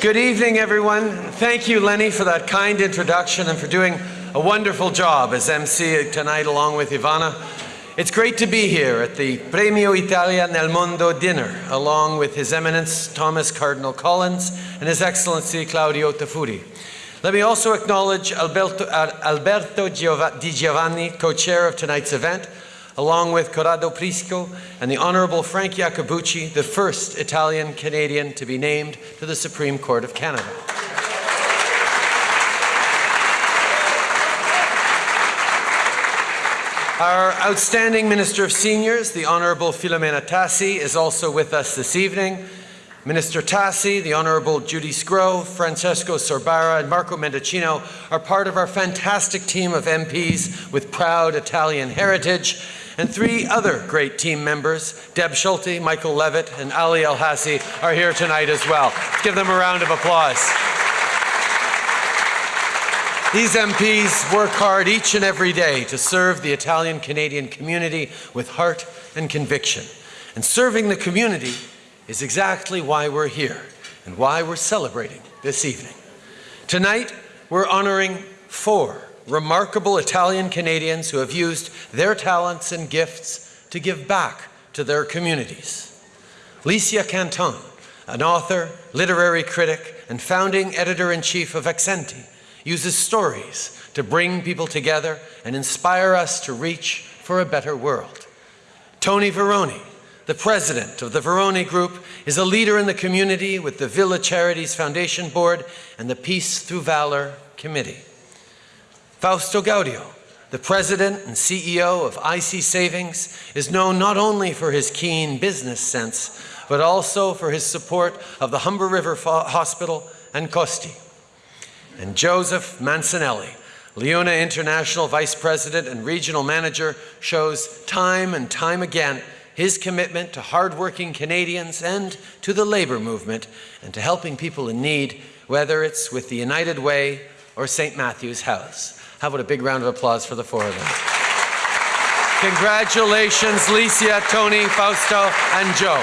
Good evening, everyone. Thank you, Lenny, for that kind introduction and for doing a wonderful job as MC tonight along with Ivana. It's great to be here at the Premio Italia nel Mondo dinner along with His Eminence Thomas Cardinal Collins and His Excellency Claudio Taffuri. Let me also acknowledge Alberto, Alberto Di Giovanni, co-chair of tonight's event, along with Corrado Prisco and the Honorable Frank Iacobucci, the first Italian-Canadian to be named to the Supreme Court of Canada. Our outstanding Minister of Seniors, the Honourable Filomena Tassi, is also with us this evening. Minister Tassi, the Honourable Judy Sgro, Francesco Sorbara, and Marco Mendicino are part of our fantastic team of MPs with proud Italian heritage and three other great team members, Deb Schulte, Michael Levitt, and Ali Ehsassi, are here tonight as well. Let's give them a round of applause. These MPs work hard each and every day to serve the Italian-Canadian community with heart and conviction. And serving the community is exactly why we're here and why we're celebrating this evening. Tonight, we're honoring four remarkable Italian Canadians who have used their talents and gifts to give back to their communities. Licia Canton, an author, literary critic, and founding editor-in-chief of Accenti, uses stories to bring people together and inspire us to reach for a better world. Tony Varone, the president of the Varone Group, is a leader in the community with the Villa Charities Foundation Board and the Peace Through Valor Committee. Fausto Gaudio, the president and CEO of IC Savings, is known not only for his keen business sense, but also for his support of the Humber River Hospital and Costi. And Joseph Mancinelli, LiUNA International Vice President and Regional Manager, shows time and time again his commitment to hardworking Canadians and to the labour movement and to helping people in need, whether it's with the United Way or St. Matthew's House. How about a big round of applause for the four of them? Congratulations, Licia, Tony, Fausto, and Joe.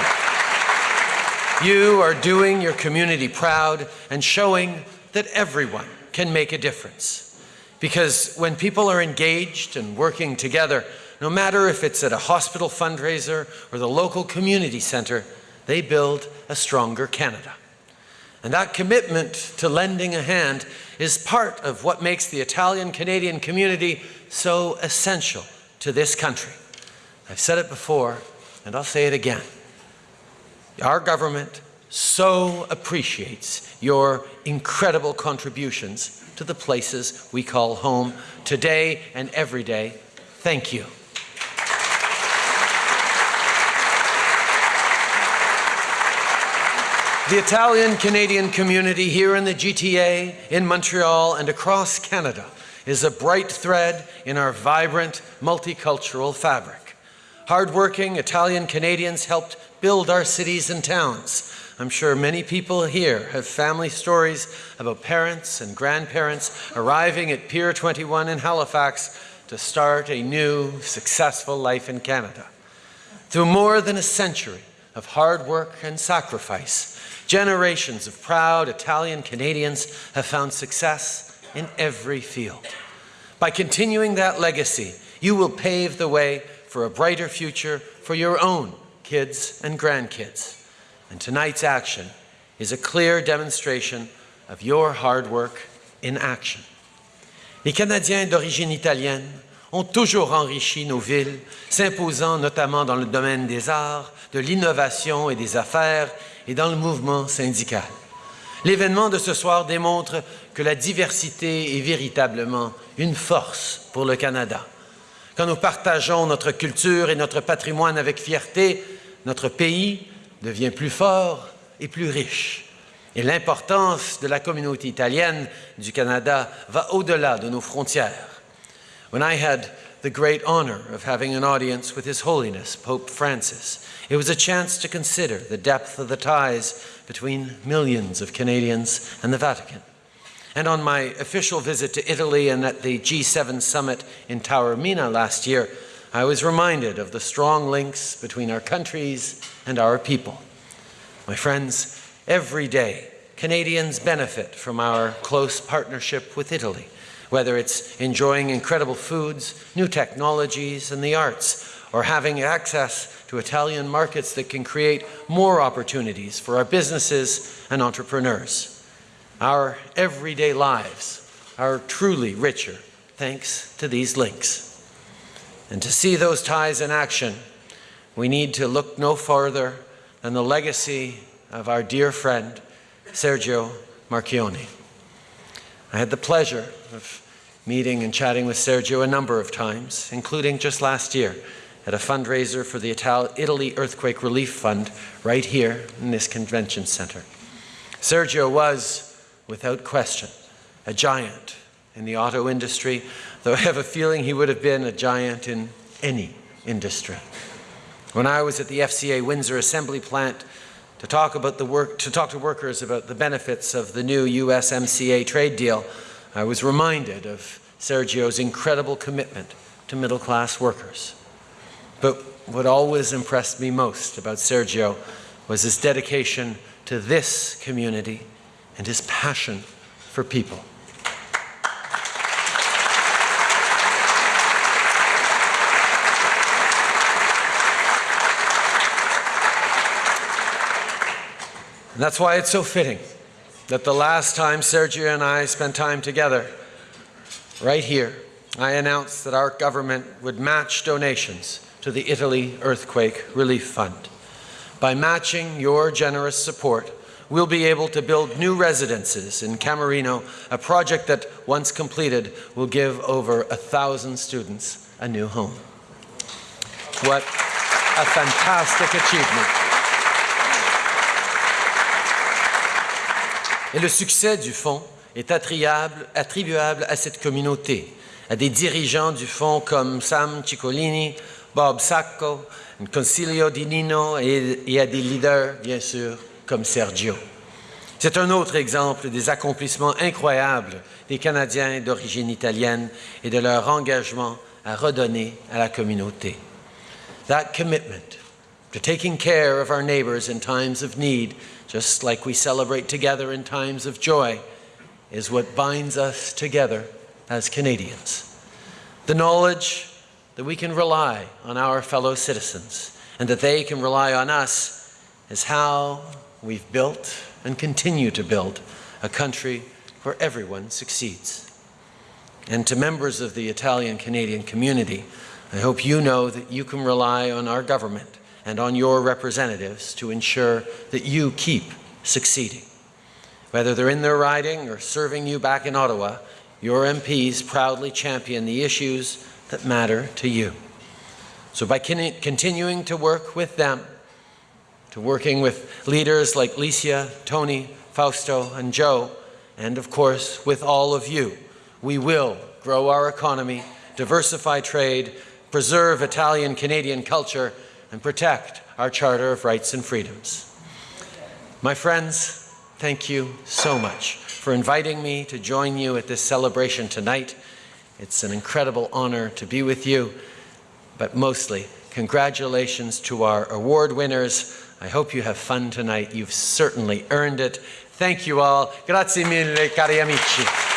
You are doing your community proud and showing that everyone can make a difference. Because when people are engaged and working together, no matter if it's at a hospital fundraiser or the local community center, they build a stronger Canada. And that commitment to lending a hand is part of what makes the Italian-Canadian community so essential to this country. I've said it before, and I'll say it again. Our government so appreciates your incredible contributions to the places we call home today and every day. Thank you. The Italian-Canadian community here in the GTA, in Montreal, and across Canada is a bright thread in our vibrant, multicultural fabric. Hardworking Italian-Canadians helped build our cities and towns. I'm sure many people here have family stories about parents and grandparents arriving at Pier 21 in Halifax to start a new, successful life in Canada. Through more than a century of hard work and sacrifice, Generations of proud Italian Canadians have found success in every field. By continuing that legacy, you will pave the way for a brighter future for your own kids and grandkids. And tonight's action is a clear demonstration of your hard work in action. Les Canadiens d'origine italienne ont toujours enrichi nos villes, s'imposant notamment dans le domaine des arts, de l'innovation et des affaires et dans le mouvement syndical. L'événement de ce soir démontre que la diversité est véritablement une force pour le Canada. Quand nous partageons notre culture et notre patrimoine avec fierté, notre pays devient plus fort et plus riche. Et l'importance de la communauté italienne du Canada va au-delà de nos frontières. When I had the great honor of having an audience with His Holiness, Pope Francis, It was a chance to consider the depth of the ties between millions of Canadians and the Vatican. And on my official visit to Italy and at the G7 summit in Taormina last year, I was reminded of the strong links between our countries and our people. My friends, every day Canadians benefit from our close partnership with Italy, whether it's enjoying incredible foods, new technologies, and the arts, or having access to Italian markets that can create more opportunities for our businesses and entrepreneurs. Our everyday lives are truly richer thanks to these links. And to see those ties in action, we need to look no farther than the legacy of our dear friend, Sergio Marchionne. I had the pleasure of meeting and chatting with Sergio a number of times, including just last year at a fundraiser for the Italy Earthquake Relief Fund right here in this convention center. Sergio was, without question, a giant in the auto industry, though I have a feeling he would have been a giant in any industry. When I was at the FCA Windsor Assembly Plant to talk, about the work, to talk to workers about the benefits of the new USMCA trade deal, I was reminded of Sergio's incredible commitment to middle-class workers. But what always impressed me most about Sergio was his dedication to this community and his passion for people. And that's why it's so fitting that the last time Sergio and I spent time together, right here, I announced that our government would match donations to the Italy Earthquake Relief Fund. By matching your generous support, we'll be able to build new residences in Camerino, a project that, once completed, will give over a thousand students a new home. What a fantastic achievement. Et le succès du fonds est attribuable à cette communauté, à des dirigeants du fonds comme Sam Ciccolini, Bob Sacco, Concilio Di Nino et, à des leaders, bien sûr, comme Sergio. C'est un autre exemple des accomplissements incroyables des Canadiens d'origine italienne et de leur engagement à redonner à la communauté. That commitment to taking care of our neighbors in times of need just like we celebrate together in times of joy, is what binds us together as Canadians. The knowledge that we can rely on our fellow citizens and that they can rely on us is how we've built and continue to build a country where everyone succeeds. And to members of the Italian-Canadian community, I hope you know that you can rely on our government and on your representatives to ensure that you keep succeeding. Whether they're in their riding or serving you back in Ottawa, your MPs proudly champion the issues that matter to you. So by continuing to work with them, to working with leaders like Licia, Tony, Fausto, and Joe, and of course with all of you, we will grow our economy, diversify trade, preserve Italian-Canadian culture, and protect our Charter of Rights and Freedoms. My friends, thank you so much for inviting me to join you at this celebration tonight. It's an incredible honor to be with you, but mostly congratulations to our award winners. I hope you have fun tonight. You've certainly earned it. Thank you all. Grazie mille, cari amici.